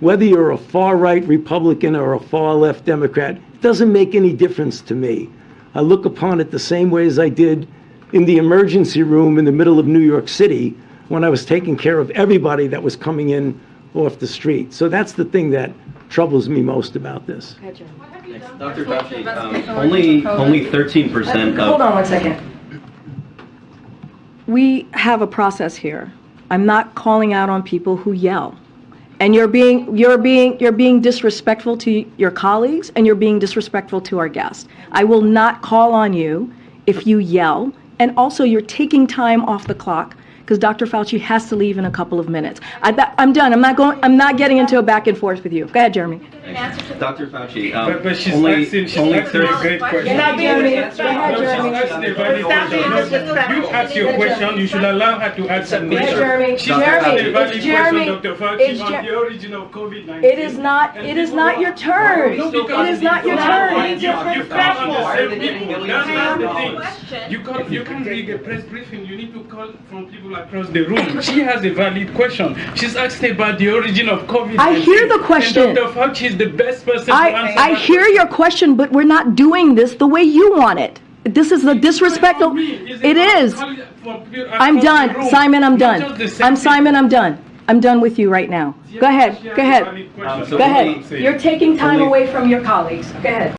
whether you're a far-right Republican or a far-left Democrat, it doesn't make any difference to me. I look upon it the same way as I did in the emergency room in the middle of New York City when I was taking care of everybody that was coming in off the street. So that's the thing that troubles me most about this. Dr. Fauci, um, only, only 13% Hold on one second. We have a process here. I'm not calling out on people who yell. And you're being, you're being, you're being disrespectful to your colleagues and you're being disrespectful to our guests. I will not call on you if you yell. And also, you're taking time off the clock because Dr. Fauci has to leave in a couple of minutes. I, that- I'm done. I'm not going, I'm not getting into a back and forth with you. Go ahead, Jeremy. Dr. Fauci, But, but um, she's only, asking, she's only asking a 30, great question. You're not being No. Go ahead, she's Jeremy. asking a valid Stop being question. disrespectful. You ask your question, you should allow her to answer the Go ahead, question. Jeremy. She's Jeremy, asking a valid it's Jeremy. question, Dr. It's Fauci, on the origin of COVID-19. It is not, it is not your turn. It is not your you- turn. Same people, that's not the thing. You can't, you can't read a press briefing, you need to call from people across the room. She has a valid question. She's asking about the origin of COVID-19. I hear the question. And Dr. Fauci is the best person to I, answer I that hear your question, but we're not doing this the way you want it. This is the disrespectful, it is. I'm done. Simon, I'm done. I'm Simon, I'm done. I'm done with you right now. Go ahead, go ahead. Um, Go ahead. You're taking time away from your colleagues. Go ahead.